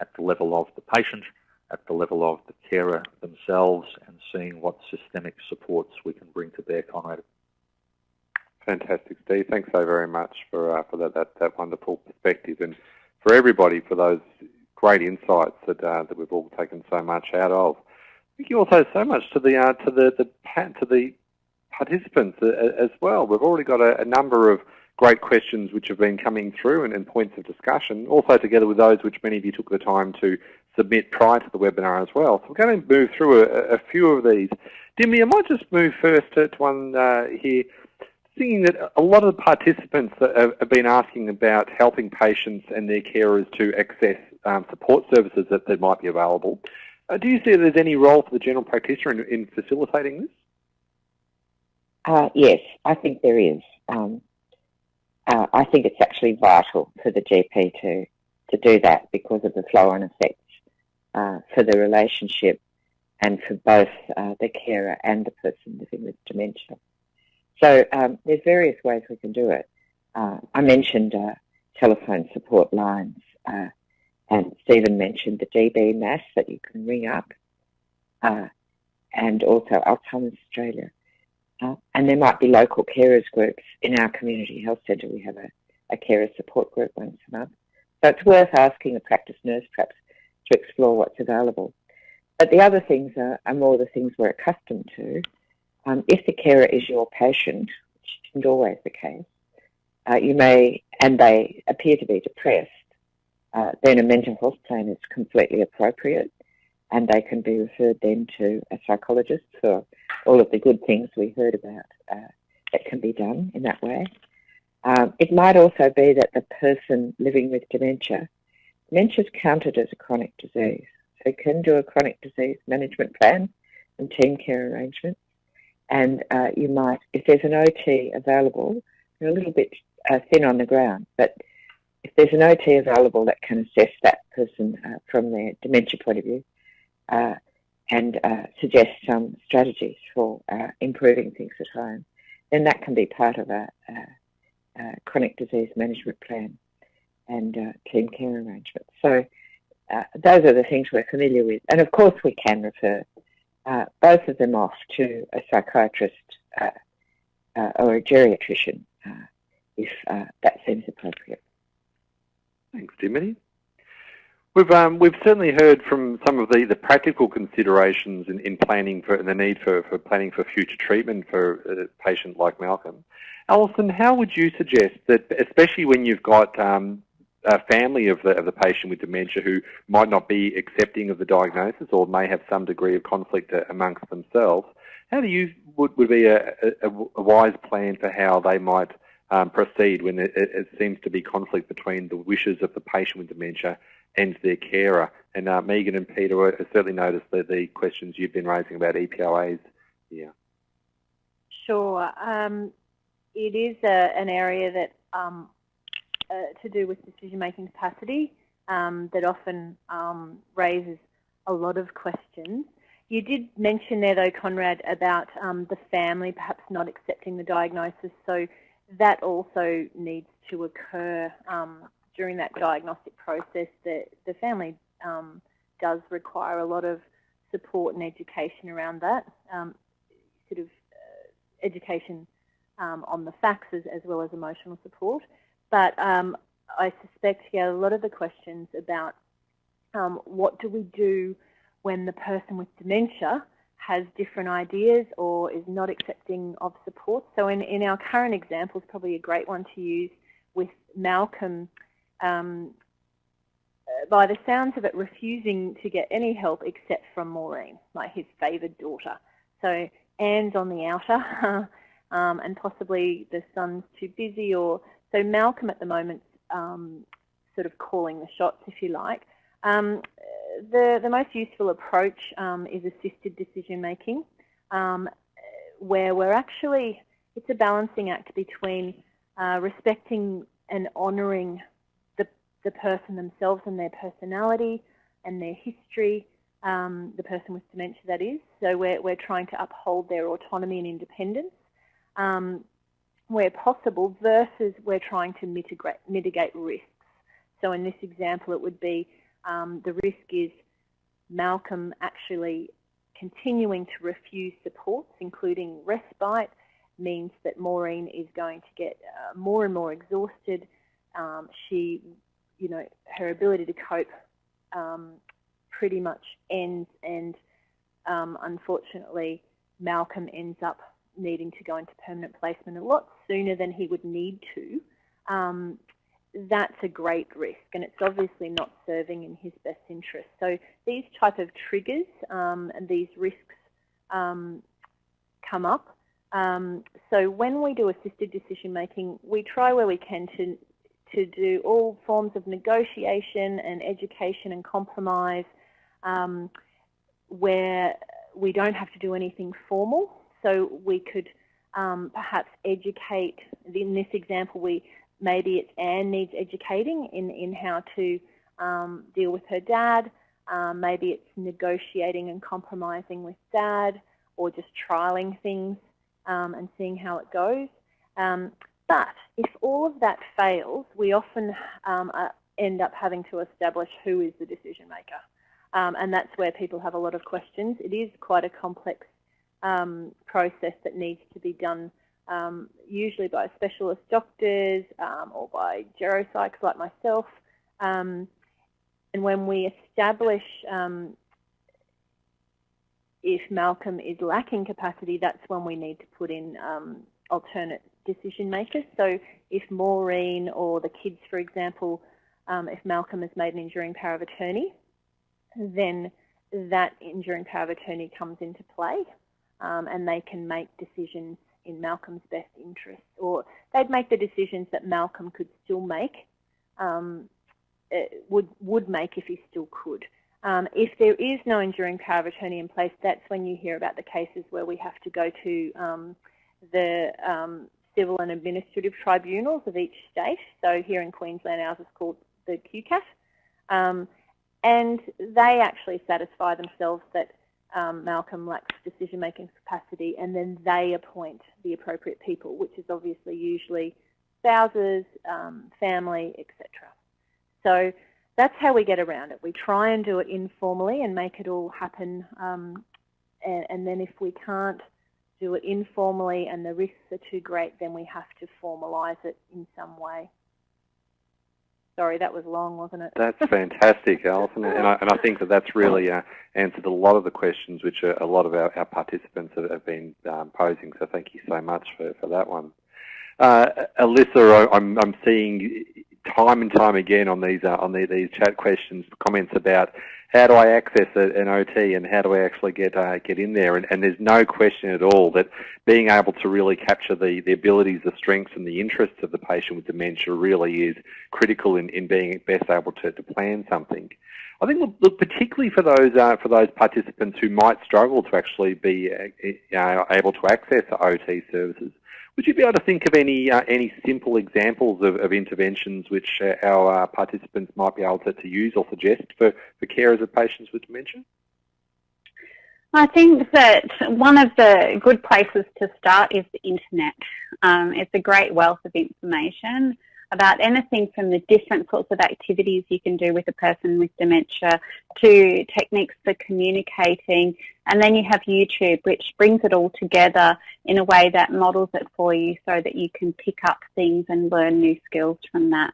at the level of the patient, at the level of the carer themselves, and seeing what systemic supports we can bring to bear, Conrad. Fantastic, Steve. Thanks so very much for uh, for that, that, that wonderful perspective, and for everybody for those great insights that uh, that we've all taken so much out of. Thank you also so much to the uh, to the the to the participants uh, as well. We've already got a, a, number of great questions which have been coming through and, and, points of discussion, also together with those which many of you took the time to submit prior to the webinar as well. So we're going to move through a, a few of these. Dimity, I might just move first to, to one uh, here seeing that a lot of the participants have been asking about helping patients and their carers to access um, support services that, that might be available. Uh, do you see there's any role for the general practitioner in, in facilitating this? Uh, yes, I think there is. Um, uh, I think it's actually vital for the GP to to do that because of the flow-on effects uh, for the relationship and for both uh, the carer and the person living with dementia. So um, there's various ways we can do it. Uh, I mentioned telephone support lines, and Stephen mentioned the DBMAS that you can ring up, uh, and also Alzheimer's Australia. Uh, and there might be local carers groups in our community health centre. We have a, a carer support group once a month. So it's worth asking a practice nurse perhaps to explore what's available. But the other things are, are more the things we're accustomed to. Um, if the carer is your patient, which isn't always the case, uh, you may, and they appear to be depressed, uh, then a mental health plan is completely appropriate and they can be referred then to a psychologist for all of the good things we heard about uh, that can be done in that way. Um, it might also be that the person living with dementia, dementia is counted as a chronic disease. So can do a chronic disease management plan and team care arrangements and uh, you might, if there's an OT available, you're a little bit uh, thin on the ground, but if there's an OT available that can assess that person uh, from their dementia point of view uh, and uh, suggest some strategies for uh, improving things at home, then that can be part of a, a, a chronic disease management plan and team care arrangements. So those are the things we're familiar with. And of course we can refer uh, both of them off to a psychiatrist uh, uh, or a geriatrician uh, if uh, that seems appropriate. Thanks, Dimity. We've um, we've certainly heard from some of the, the practical considerations in, in planning for and the need for, for planning for future treatment for a patient like Malcolm. Alison, how would you suggest that, especially when you've got um, a family of the, of the patient with dementia who might not be accepting of the diagnosis or may have some degree of conflict amongst themselves, how do you would, would be a, a, a wise plan for how they might um, proceed when it, it, seems to be conflict between the wishes of the patient with dementia and their carer? And uh, Megan and Peter, certainly noticed the, the questions you've been raising about EPOAs here. Sure. Um, it is a, an area that um, uh, to do with decision-making capacity um, that often um, raises a lot of questions. You did mention there, though, Conrad, about um, the family perhaps not accepting the diagnosis. So that also needs to occur um, during that diagnostic process. The, the family um, does require a lot of support and education around that, um, sort of uh, education on the facts as, as well as emotional support. But um, I suspect, yeah, a lot of the questions about um, what do we do when the person with dementia has different ideas or is not accepting of support. So in, in our current example, is probably a great one to use with Malcolm, um, by the sounds of it, refusing to get any help except from Maureen, like his favoured daughter. So Anne's on the outer, um, and possibly the son's too busy or so Malcolm at the moment um, sort of calling the shots, if you like. Um, the, the most useful approach um, is assisted decision making, um, where we're actually, it's a balancing act between uh, respecting and honouring the, the person themselves and their personality and their history, um, the person with dementia that is. So we're, we're trying to uphold their autonomy and independence. Um, where possible versus we're trying to mitigate, mitigate risks. So in this example, it would be um, the risk is Malcolm actually continuing to refuse supports, including respite, means that Maureen is going to get uh, more and more exhausted. Um, she, you know, her ability to cope um, pretty much ends and um, unfortunately Malcolm ends up needing to go into permanent placement a lot sooner than he would need to, um, that's a great risk and it's obviously not serving in his best interest. So these type of triggers um, and these risks um, come up. Um, so when we do assisted decision making, we try where we can to, to do all forms of negotiation and education and compromise um, where we don't have to do anything formal. So we could um, perhaps educate, in this example, we maybe it's Anne needs educating in, in how to um, deal with her dad. Um, maybe it's negotiating and compromising with dad or just trialing things um, and seeing how it goes. Um, but if all of that fails, we often um, uh, end up having to establish who is the decision maker. Um, and that's where people have a lot of questions. It is quite a complex process that needs to be done um, usually by specialist doctors um, or by geropsychs like myself. Um, and when we establish um, if Malcolm is lacking capacity, that's when we need to put in alternate decision makers. So if Maureen or the kids, for example, if Malcolm has made an enduring power of attorney, then that enduring power of attorney comes into play um, and they can make decisions in Malcolm's best interest or they'd make the decisions that Malcolm could still make, um, uh, would, would make if he still could. Um, if there is no enduring power of attorney in place, that's when you hear about the cases where we have to go to um, the um, civil and administrative tribunals of each state. So here in Queensland, ours is called the QCAT. Um, and they actually satisfy themselves that um, Malcolm lacks decision-making capacity and then they appoint the appropriate people, which is obviously usually spouses, um, family, etc. So that's how we get around it. We try and do it informally and make it all happen um, and, and then if we can't do it informally and the risks are too great, then we have to formalise it in some way. Sorry, that was long, wasn't it? That's fantastic, Alison, and I, and I think that that's really uh, answered a lot of the questions which a, a lot of our, our participants have, have been um, posing, so thank you so much for, for that one. Uh, Alyssa, I'm, I'm seeing time and time again on these uh, on the, these chat questions comments about how do I access an OT and how do I actually get uh, get in there? And, and, there's no question at all that being able to really capture the, the abilities, the strengths and the interests of the patient with dementia really is critical in, in being best able to, to plan something. I think, look, particularly for those uh, for those participants who might struggle to actually be uh, able to access OT services, would you be able to think of any uh, any simple examples of, of interventions which uh, our uh, participants might be able to, to use or suggest for, for carers of patients with dementia? I think that one of the good places to start is the internet. Um, it's a great wealth of information about anything from the different sorts of activities you can do with a person with dementia to techniques for communicating. And then you have YouTube, which brings it all together in a way that models it for you so that you can pick up things and learn new skills from that.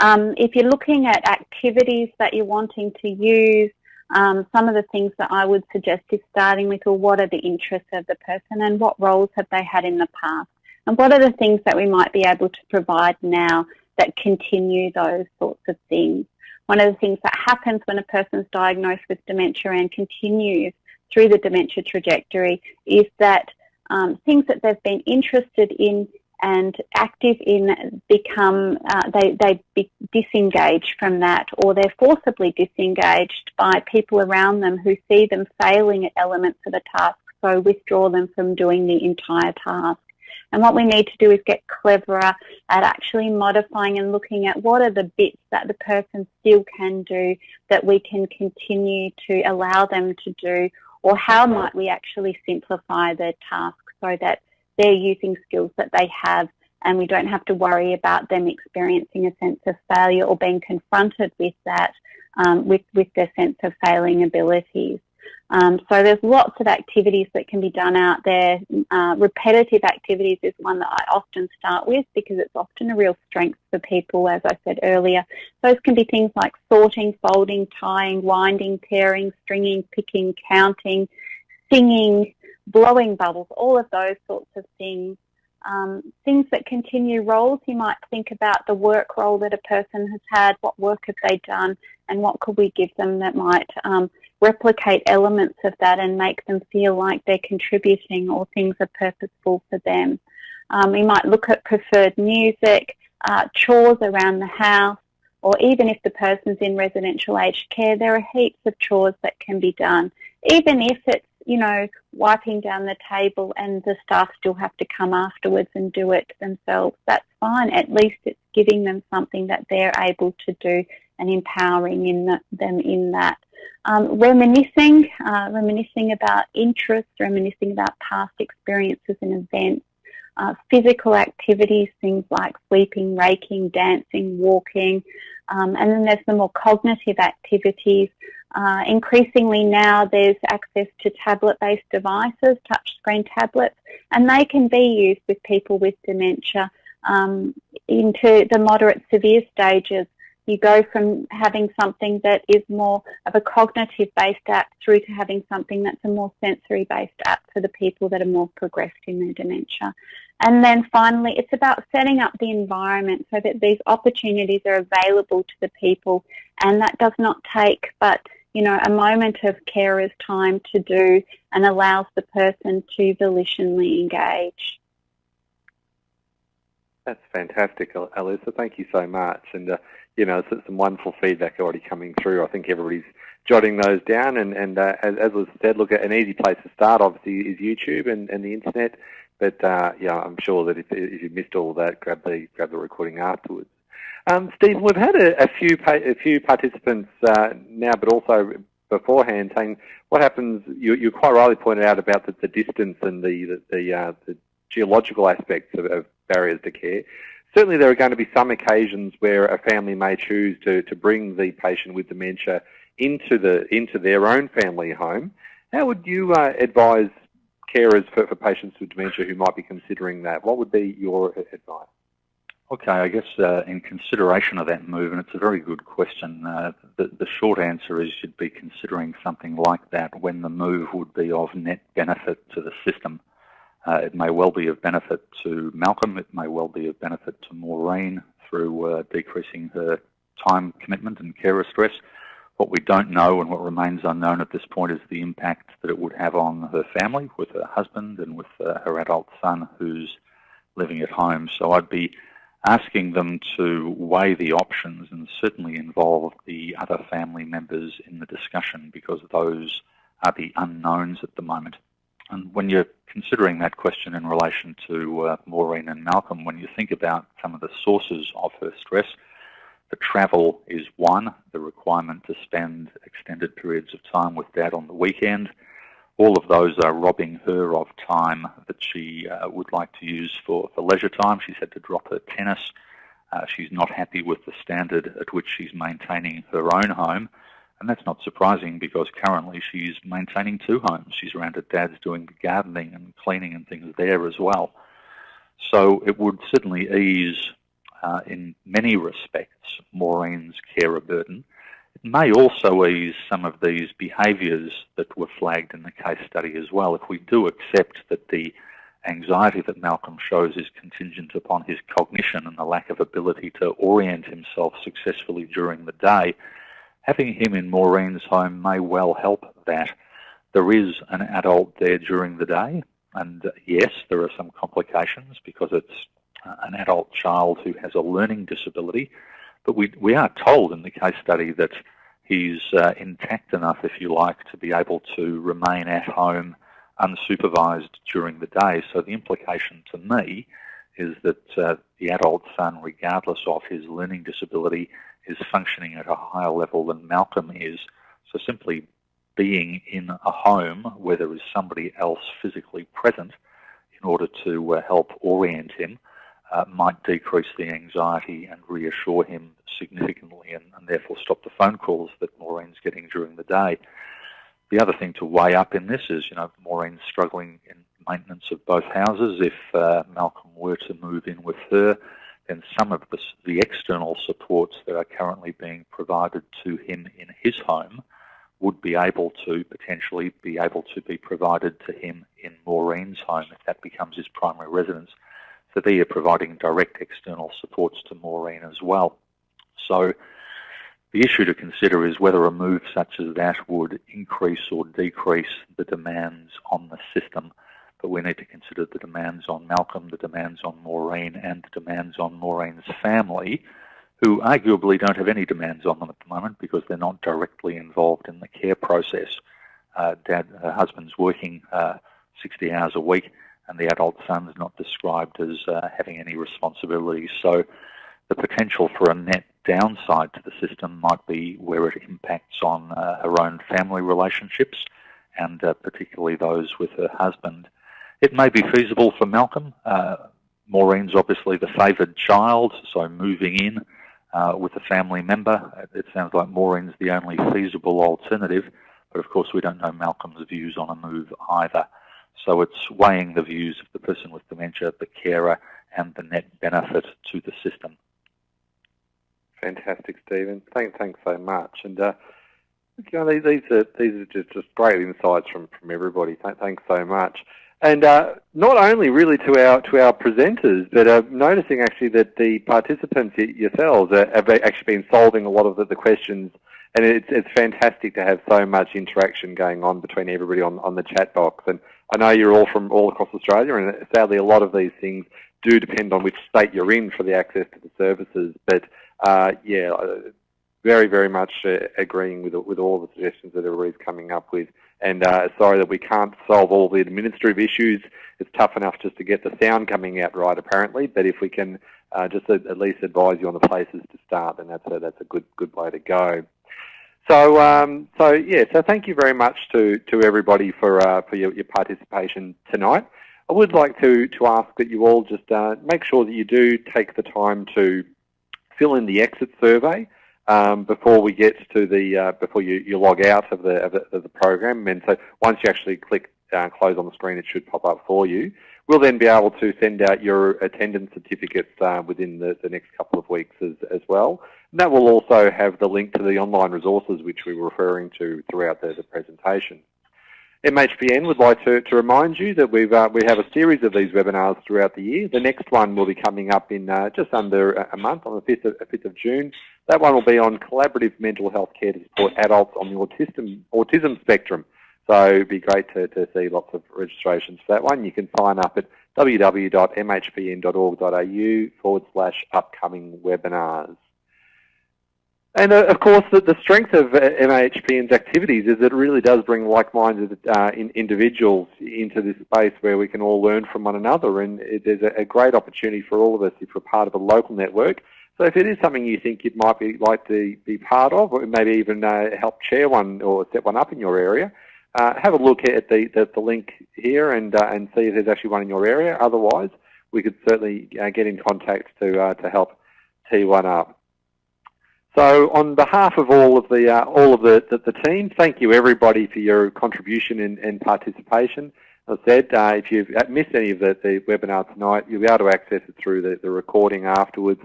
Um, if you're looking at activities that you're wanting to use, um, some of the things that I would suggest is starting with, well, what are the interests of the person and what roles have they had in the past? And what are the things that we might be able to provide now that continue those sorts of things? One of the things that happens when a person's diagnosed with dementia and continues through the dementia trajectory is that um, things that they've been interested in and active in become, uh, they, they be from that or they're forcibly disengaged by people around them who see them failing at elements of a task, so withdraw them from doing the entire task. And what we need to do is get cleverer at actually modifying and looking at what are the bits that the person still can do that we can continue to allow them to do or how might we actually simplify their task so that they're using skills that they have and we don't have to worry about them experiencing a sense of failure or being confronted with that, um, with, with their sense of failing abilities. Um, so there's lots of activities that can be done out there. Uh, repetitive activities is one that I often start with because it's often a real strength for people, as I said earlier. Those can be things like sorting, folding, tying, winding, tearing, stringing, picking, counting, singing, blowing bubbles, all of those sorts of things. Um, things that continue roles, you might think about the work role that a person has had, what work have they done, and what could we give them that might um, replicate elements of that and make them feel like they're contributing or things are purposeful for them. Um, we might look at preferred music, uh, chores around the house, or even if the person's in residential aged care, there are heaps of chores that can be done. Even if it's, you know, wiping down the table and the staff still have to come afterwards and do it themselves, that's fine. At least it's giving them something that they're able to do and empowering in the, them in that. Um, reminiscing, uh, reminiscing about interests, reminiscing about past experiences and events, uh, physical activities, things like sweeping, raking, dancing, walking, um, and then there's the more cognitive activities. Uh, increasingly now there's access to tablet-based devices, touchscreen tablets, and they can be used with people with dementia um, into the moderate severe stages you go from having something that is more of a cognitive based app through to having something that's a more sensory based app for the people that are more progressed in their dementia. And then finally, it's about setting up the environment so that these opportunities are available to the people and that does not take but you know, a moment of carer's time to do and allows the person to volitionally engage. That's fantastic, Alyssa. Thank you so much. And uh, you know, some wonderful feedback already coming through. I think everybody's jotting those down. And, and uh, as, as was said, look, an easy place to start obviously is YouTube and, and the internet. But uh, yeah, I'm sure that if, if you missed all that, grab the grab the recording afterwards. Um, Steve, we've had a, a few a few participants uh, now, but also beforehand saying what happens. You, you quite rightly pointed out about the, the distance and the the, the, uh, the geological aspects of, of barriers to care. Certainly there are going to be some occasions where a family may choose to, to bring the patient with dementia into, the, into their own family home. How would you uh, advise carers for, for patients with dementia who might be considering that? What would be your advice? Okay, I guess uh, in consideration of that move, and it's a very good question, uh, the, the, short answer is you'd be considering something like that when the move would be of net benefit to the system. Uh, it may well be of benefit to Malcolm. It may well be of benefit to Maureen through uh, decreasing her time commitment and carer stress. What we don't know and what remains unknown at this point is the impact that it would have on her family with her husband and with uh, her adult son who's living at home. So I'd be asking them to weigh the options and certainly involve the other family members in the discussion because those are the unknowns at the moment. And when you're considering that question in relation to uh, Maureen and Malcolm, when you think about some of the sources of her stress, the travel is one, the requirement to spend extended periods of time with dad on the weekend. All of those are robbing her of time that she uh, would like to use for, for leisure time. She's had to drop her tennis. Uh, she's not happy with the standard at which she's maintaining her own home. And that's not surprising because currently she's maintaining two homes. She's around at Dad's doing the gardening and cleaning and things there as well. So it would certainly ease, uh, in many respects, Maureen's carer burden. It may also ease some of these behaviours that were flagged in the case study as well. If we do accept that the anxiety that Malcolm shows is contingent upon his cognition and the lack of ability to orient himself successfully during the day, having him in Maureen's home may well help that. There is an adult there during the day, and yes, there are some complications because it's uh, an adult child who has a learning disability, but we, we are told in the case study that he's uh, intact enough, if you like, to be able to remain at home unsupervised during the day. So the implication to me is that uh, the adult son, regardless of his learning disability, is functioning at a higher level than Malcolm is. So simply being in a home where there is somebody else physically present in order to uh, help orient him uh, might decrease the anxiety and reassure him significantly and, and, therefore stop the phone calls that Maureen's getting during the day. The other thing to weigh up in this is, you know, Maureen's struggling in maintenance of both houses. If uh, Malcolm were to move in with her, then some of the, the external supports that are currently being provided to him in his home would be able to potentially be able to be provided to him in Maureen's home if that becomes his primary residence. So they are providing direct external supports to Maureen as well. So the issue to consider is whether a move such as that would increase or decrease the demands on the system. But we need to consider the demands on Malcolm, the demands on Maureen, and the demands on Maureen's family, who arguably don't have any demands on them at the moment because they're not directly involved in the care process. Uh, dad, her husband's working uh, 60 hours a week and the adult son is not described as uh, having any responsibilities. So the potential for a net downside to the system might be where it impacts on uh, her own family relationships and uh, particularly those with her husband. It may be feasible for Malcolm. Uh, Maureen's obviously the favoured child, so moving in uh, with a family member, it sounds like Maureen's the only feasible alternative, but of course we don't know Malcolm's views on a move either. So it's weighing the views of the person with dementia, the carer, and the net benefit to the system. Fantastic, Stephen. Thank, thanks so much. And uh, you know, these, are these are just, just great insights from, from everybody. Thanks so much. And uh, not only really to our to our presenters, but uh, noticing actually that the participants yourselves have actually been solving a lot of the, the questions and it's, it's fantastic to have so much interaction going on between everybody on, on the chat box. And I know you're all from all across Australia, and sadly a lot of these things do depend on which state you're in for the access to the services. But uh, yeah, uh, very, very much uh, agreeing with with all the suggestions that everybody's coming up with. And uh, sorry that we can't solve all the administrative issues. It's tough enough just to get the sound coming out right, apparently. But if we can uh, just at least advise you on the places to start, then that's a, that's a good good way to go. So, um, so yeah, so thank you very much to, to everybody for, uh, for your, your, participation tonight. I would like to, to ask that you all just uh, make sure that you do take the time to fill in the exit survey um, before we get to the, uh, before you, you log out of the, of the, of the program. And so once you actually click uh, close on the screen, it should pop up for you. We'll then be able to send out your attendance certificates uh, within the, the, next couple of weeks as, as well. And that will also have the link to the online resources which we were referring to throughout the, the presentation. MHPN would like to, to remind you that we've, uh, we have a series of these webinars throughout the year. The next one will be coming up in uh, just under a month, on the 5th of, 5th of June. That one will be on collaborative mental health care to support adults on the autism, autism spectrum. So it'd be great to, to see lots of registrations for that one. You can sign up at www.mhpn.org.au forward slash upcoming webinars. And uh, of course, the, strength of uh, MHPN's activities is that it really does bring like-minded uh, in, individuals into this space where we can all learn from one another. And there's a, great opportunity for all of us if we're part of a local network. So if it is something you think you might be like to be part of, or maybe even uh, help chair one or set one up in your area, uh, have a look at the, the, the link here and, uh, and see if there's actually one in your area. Otherwise, we could certainly uh, get in contact to, uh, to help tee one up. So on behalf of all of the, uh, all of the, the, the, team, thank you everybody for your contribution and, and participation. As I said, if you've missed any of the, the webinar tonight, you'll be able to access it through the, the recording afterwards.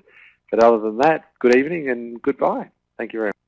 But other than that, good evening and goodbye. Thank you very much.